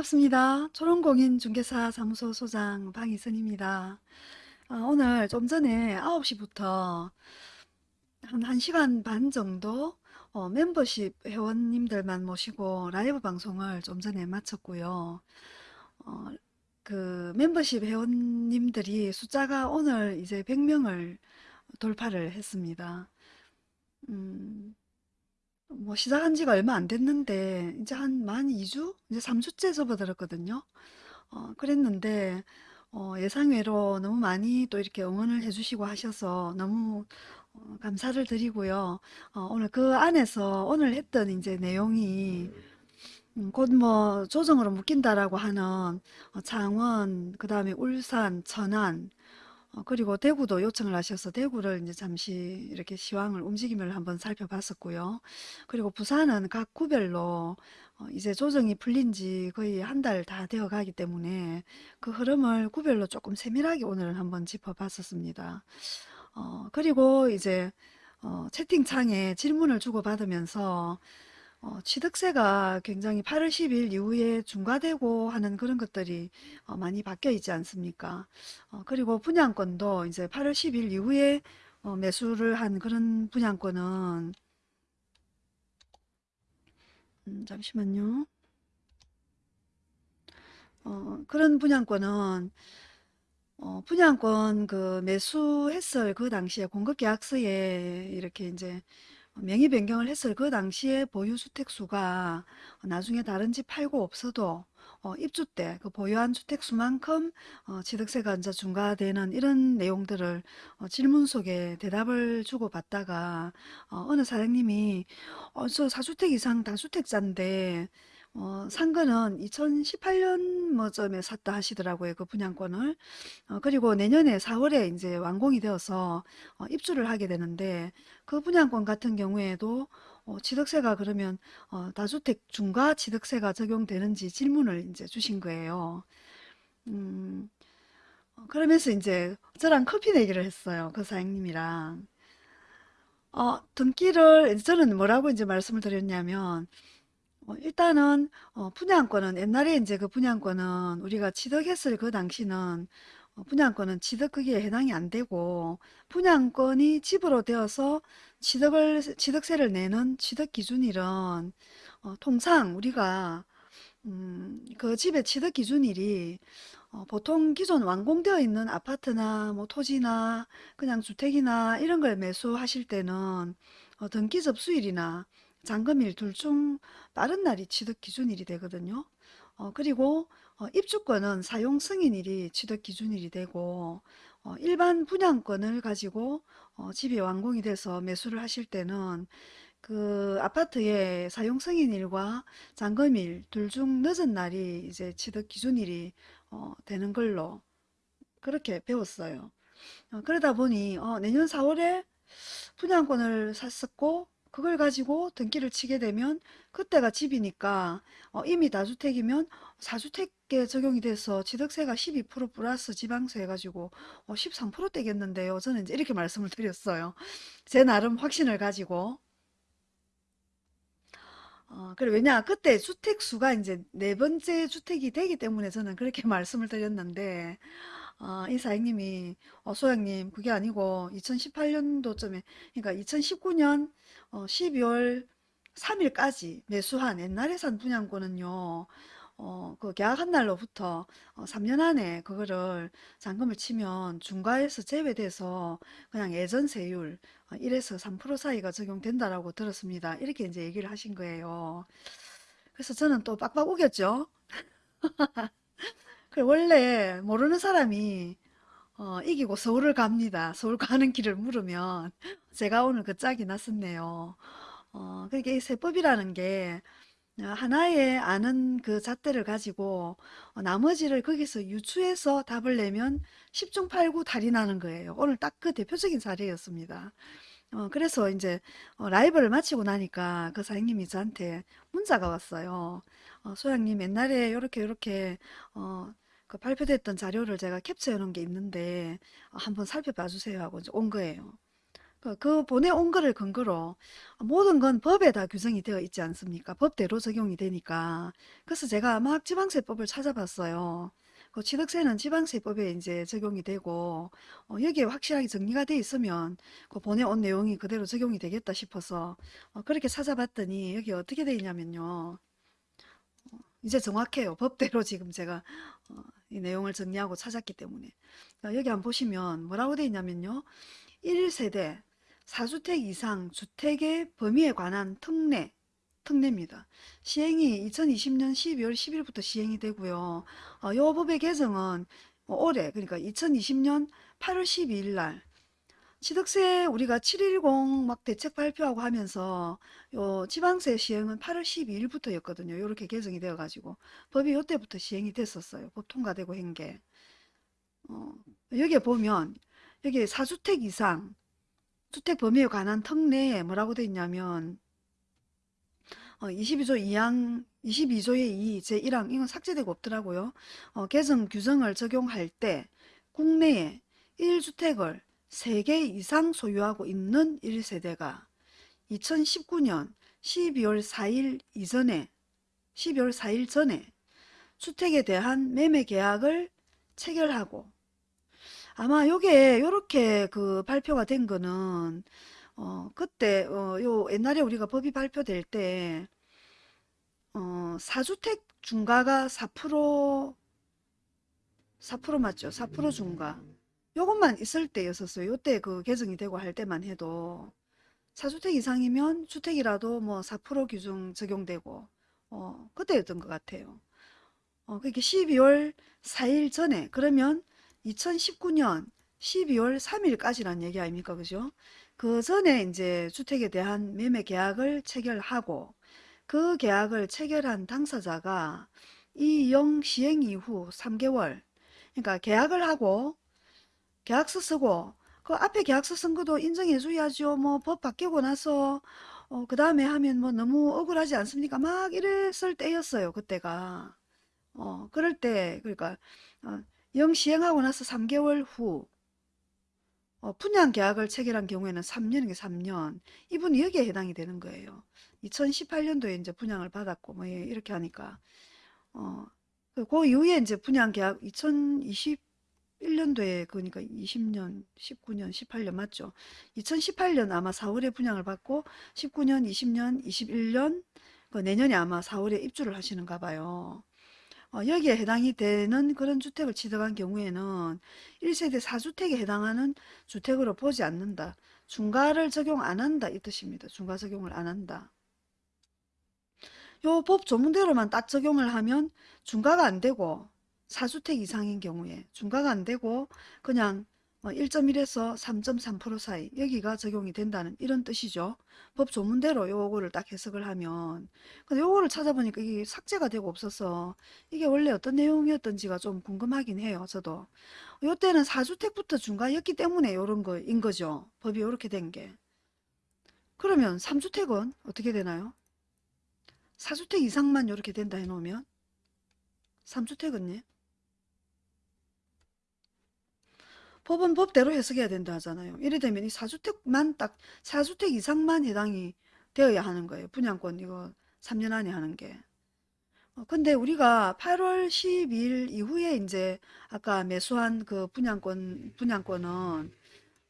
반갑습니다. 초롱공인중개사 사무소 소장 방희선입니다. 아, 오늘 좀 전에 9시부터 한 1시간 반 정도 어, 멤버십 회원님들만 모시고 라이브 방송을 좀 전에 마쳤고요. 어, 그 멤버십 회원님들이 숫자가 오늘 이제 100명을 돌파를 했습니다. 음, 뭐 시작한 지가 얼마 안 됐는데 이제 한 만 2주? 이제 3주째 접어들었거든요. 어, 그랬는데 어, 예상외로 너무 많이 또 이렇게 응원을 해주시고 하셔서 너무 어, 감사를 드리고요. 어, 오늘 그 안에서 오늘 했던 이제 내용이 음, 곧뭐 조정으로 묶인다라고 하는 어, 창원, 그 다음에 울산, 천안, 어, 그리고 대구도 요청을 하셔서 대구를 이제 잠시 이렇게 시황을 움직임을 한번 살펴봤었고요. 그리고 부산은 각 구별로 어, 이제 조정이 풀린 지 거의 한 달 다 되어 가기 때문에 그 흐름을 구별로 조금 세밀하게 오늘 한번 짚어봤었습니다. 어, 그리고 이제 어, 채팅창에 질문을 주고받으면서 어, 취득세가 굉장히 8월 10일 이후에 중과되고 하는 그런 것들이 어, 많이 바뀌어 있지 않습니까? 어, 그리고 분양권도 이제 8월 10일 이후에 어, 매수를 한 그런 분양권은 음, 잠시만요. 어, 그런 분양권은 어, 분양권 그 매수했을 그 당시에 공급계약서에 이렇게 이제 명의 변경을 했을 그 당시에 보유 주택수가 나중에 다른 집 팔고 없어도 어, 입주 때 그 보유한 주택수만큼 어, 취득세가 이제 중과되는 이런 내용들을 어, 질문 속에 대답을 주고 받다가 어, 느 사장님이 어, 저 4주택 이상 다주택자인데 어, 산 거는 2018년 뭐쯤에 샀다 하시더라고요. 그 분양권을. 어, 그리고 내년에 4월에 이제 완공이 되어서 어, 입주를 하게 되는데 그 분양권 같은 경우에도 어, 취득세가 그러면 어, 다주택 중과 취득세가 적용되는지 질문을 이제 주신 거예요. 음, 어, 그러면서 이제 저랑 커피 내기를 했어요. 그 사장님이랑. 어, 등기를 저는 뭐라고 이제 말씀을 드렸냐면 어, 일단은 어, 분양권은 옛날에 이제 그 분양권은 우리가 취득했을 그 당시는 어, 분양권은 취득 크기에 해당이 안 되고 분양권이 집으로 되어서 취득을 취득세를 내는 취득 기준일은 어, 통상 우리가 음, 그 집의 취득 기준일이 어, 보통 기존 완공되어 있는 아파트나 뭐 토지나 그냥 주택이나 이런 걸 매수하실 때는 어, 등기 접수일이나 잔금일 둘 중 빠른 날이 취득 기준일이 되거든요. 어, 그리고 어, 입주권은 사용 승인일이 취득 기준일이 되고 어, 일반 분양권을 가지고 어, 집이 완공이 돼서 매수를 하실 때는 그 아파트의 사용 승인일과 잔금일 둘 중 늦은 날이 이제 취득 기준일이 어, 되는 걸로 그렇게 배웠어요. 어, 그러다 보니 어, 내년 4월에 분양권을 샀었고 그걸 가지고 등기를 치게 되면 그때가 집이니까 어, 이미 다주택이면 4주택에 적용이 돼서 취득세가 12% 플러스 지방세 해가지고 어, 13% 되겠는데요. 저는 이제 이렇게 말씀을 드렸어요. 제 나름 확신을 가지고. 어, 그래 왜냐 그때 주택 수가 이제 네 번째 주택이 되기 때문에 저는 그렇게 말씀을 드렸는데 어, 이 사장님이 어, 소장님 그게 아니고 2018년도쯤에 그러니까 2019년 어, 12월 3일까지 매수한 옛날에 산 분양권은요. 어, 그 계약한 날로부터 어, 3년 안에 그거를 잔금을 치면 중과에서 제외돼서 그냥 예전 세율 어, 1에서 3% 사이가 적용된다라고 들었습니다. 이렇게 이제 얘기를 하신 거예요. 그래서 저는 또 빡빡 우겼죠. 그 원래 모르는 사람이 어, 이기고 서울을 갑니다. 서울 가는 길을 물으면 제가 오늘 그 짝이 났었네요. 어, 그게 이 세법이라는 게 어, 하나의 아는 그 잣대를 가지고 어, 나머지를 거기서 유추해서 답을 내면 10중 8구 달이 나는 거예요. 오늘 딱 그 대표적인 사례였습니다. 어, 그래서 이제 어, 라이브를 마치고 나니까 그 사장님이 저한테 문자가 왔어요. 어, 소장님 옛날에 이렇게 이렇게 어, 그 발표됐던 자료를 제가 캡처해 놓은 게 있는데 어, 한번 살펴봐 주세요 하고 온 거예요. 그, 그 보내온 거를 근거로 모든 건 법에 다 규정이 되어 있지 않습니까? 법대로 적용이 되니까. 그래서 제가 막 지방세법을 찾아봤어요. 그 취득세는 지방세법에 이제 적용이 되고 어, 여기에 확실하게 정리가 돼 있으면 그 보내온 내용이 그대로 적용이 되겠다 싶어서 어, 그렇게 찾아봤더니 여기 어떻게 돼 있냐면요. 이제 정확해요. 법대로 지금 제가 어, 이 내용을 정리하고 찾았기 때문에 자, 여기 한번 보시면 뭐라고 돼 있냐면요. 1세대 4주택 이상 주택의 범위에 관한 특례 특례입니다. 시행이 2020년 12월 10일부터 시행이 되고요. 어, 요 법의 개정은 올해 그러니까 2020년 8월 12일 날 취득세 우리가 710 막 대책 발표하고 하면서 요 지방세 시행은 8월 12일부터였거든요. 이렇게 개정이 되어 가지고 법이 요때부터 시행이 됐었어요. 법 통과되고 한 게. 어, 여기에 보면 여기 4주택 이상 주택 범위에 관한 특례에 뭐라고 돼 있냐면 어, 22조 2항 22조의 2 제1항 이건 삭제되고 없더라고요. 어, 개정 규정을 적용할 때 국내에 1주택을 3개 이상 소유하고 있는 1세대가 2019년 12월 4일 이전에 12월 4일 전에 주택에 대한 매매 계약을 체결하고 아마 요게 요렇게 그 발표가 된 거는 어 그때 어요 옛날에 우리가 법이 발표될 때 어 4주택 중과가 4% 4% 맞죠? 4% 중과 요것만 있을 때였었어요. 요때 그 개정이 되고 할 때만 해도 4주택 이상이면 주택이라도 뭐4% 규정 적용되고 어 그때였던 것 같아요. 어 그게 12월 4일 전에 그러면 2019년 12월 3일까지란 얘기 아닙니까? 그죠? 그 전에 이제 주택에 대한 매매 계약을 체결하고 그 계약을 체결한 당사자가 이 영 시행 이후 3개월 그러니까 계약을 하고 계약서 쓰고 그 앞에 계약서 쓴 것도 인정해 줘야죠. 뭐 법 바뀌고 나서 어, 그 다음에 하면 뭐 너무 억울하지 않습니까? 막 이랬을 때였어요. 그때가. 어, 그럴 때 그러니까 어, 영 시행하고 나서 3개월 후 어, 분양 계약을 체결한 경우에는 3년이게 3년. 이분이 여기에 해당이 되는 거예요. 2018년도에 이제 분양을 받았고 뭐 예, 이렇게 하니까 어, 그, 그 이후에 이제 분양 계약 2021년도에 그러니까 20년, 19년, 18년 맞죠? 2018년 아마 4월에 분양을 받고 19년, 20년, 21년 그 내년에 아마 4월에 입주를 하시는가 봐요. 어, 여기에 해당이 되는 그런 주택을 취득한 경우에는 1세대 4주택에 해당하는 주택으로 보지 않는다. 중과를 적용 안 한다 이 뜻입니다. 중과 적용을 안 한다. 요 법 조문대로만 딱 적용을 하면 중과가 안 되고 4주택 이상인 경우에 중과가 안 되고 그냥 1.1에서 3.3% 사이 여기가 적용이 된다는 이런 뜻이죠. 법 조문대로 요거를 딱 해석을 하면 근데 요거를 찾아보니까 이게 삭제가 되고 없어서 이게 원래 어떤 내용이었던지가 좀 궁금하긴 해요. 저도 요때는 4주택부터 중과였기 때문에 요런 거인 거죠. 법이 요렇게 된 게. 그러면 3주택은 어떻게 되나요? 4주택 이상만 요렇게 된다 해놓으면 3주택은요? 법은 법대로 해석해야 된다 하잖아요. 이래 되면 이 4주택만 딱 4주택 이상만 해당이 되어야 하는 거예요. 분양권 이거 3년 안에 하는 게. 어, 근데 우리가 8월 12일 이후에 이제 아까 매수한 그 분양권 분양권은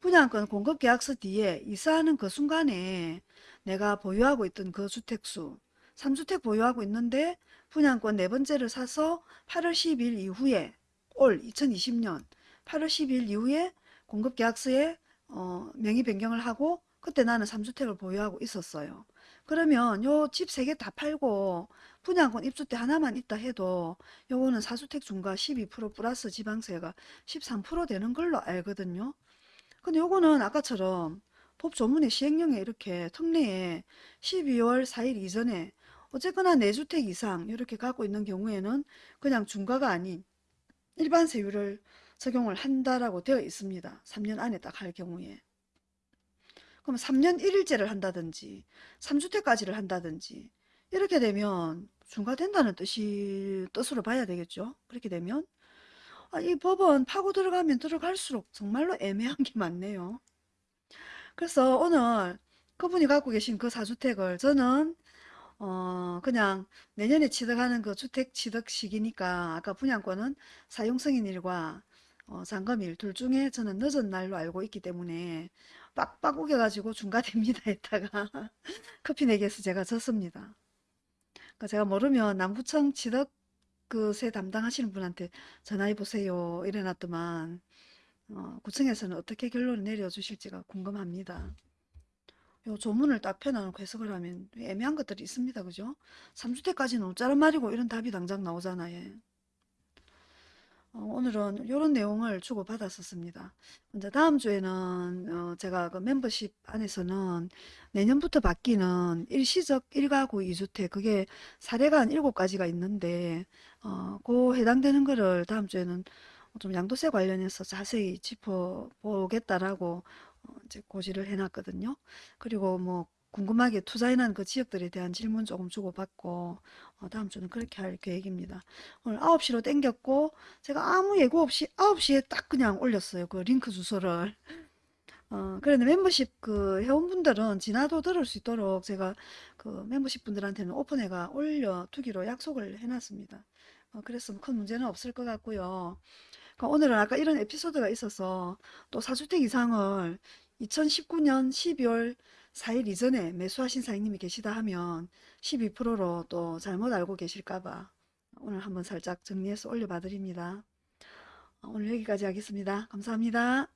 분양권 공급 계약서 뒤에 이사하는 그 순간에 내가 보유하고 있던 그 주택수 3주택 보유하고 있는데 분양권 네 번째를 사서 8월 10일 이후에 올 2020년 8월 10일 이후에 공급계약서에 어, 명의 변경을 하고 그때 나는 3주택을 보유하고 있었어요. 그러면 요 집 세 개 다 팔고 분양권 입주 때 하나만 있다 해도 요거는 4주택 중과 12% 플러스 지방세가 13% 되는 걸로 알거든요. 근데 요거는 아까처럼 법 조문의 시행령에 이렇게 특례에 12월 4일 이전에 어쨌거나 4주택 이상 이렇게 갖고 있는 경우에는 그냥 중과가 아닌 일반 세율을 적용을 한다라고 되어 있습니다. 3년 안에 딱 할 경우에. 그럼 3년 1일제를 한다든지 3주택까지를 한다든지 이렇게 되면 중과된다는 뜻이 뜻으로 봐야 되겠죠. 그렇게 되면 아, 이 법은 파고 들어가면 들어갈수록 정말로 애매한 게 많네요. 그래서 오늘 그분이 갖고 계신 그 4주택을 저는 어 그냥 내년에 취득하는 그 주택 취득 시기니까 아까 분양권은 사용승인 일과 어, 잔금일 둘 중에 저는 늦은 날로 알고 있기 때문에 빡빡 우겨가지고 중과됩니다 했다가 커피 내기에서 제가 졌습니다. 그러니까 제가 모르면 남구청 취득 그세 담당하시는 분한테 전화해 보세요 이래놨더만 어, 구청에서는 어떻게 결론을 내려주실지가 궁금합니다. 요 조문을 딱 펴놓고 해석을 하면 애매한 것들이 있습니다. 그죠? 3주택까지는 어쩌란 말이고 이런 답이 당장 나오잖아요. 어, 오늘은 이런 내용을 주고받았었습니다. 이제 다음 주에는 어, 제가 그 멤버십 안에서는 내년부터 바뀌는 일시적 1가구 2주택 그게 사례가 한 7가지가 있는데 어, 그 해당되는 거를 다음 주에는 좀 양도세 관련해서 자세히 짚어보겠다라고 어, 이제 고지를 해놨거든요. 그리고 뭐 궁금하게 투자해놓은 그 지역들에 대한 질문 조금 주고받고 어, 다음 주는 그렇게 할 계획입니다. 오늘 9시로 땡겼고 제가 아무 예고 없이 9시에 딱 그냥 올렸어요. 그 링크 주소를. 어, 그런데 멤버십 그 회원분들은 지나도 들을 수 있도록 제가 그 멤버십 분들한테는 오픈해가 올려두기로 약속을 해놨습니다. 어, 그래서 큰 문제는 없을 것 같고요. 그러니까 오늘은 아까 이런 에피소드가 있어서 또 4주택 이상을 2019년 12월 4일 이전에 매수하신 사장님이 계시다 하면 12%로 또 잘못 알고 계실까봐 오늘 한번 살짝 정리해서 올려봐 드립니다. 오늘 여기까지 하겠습니다. 감사합니다.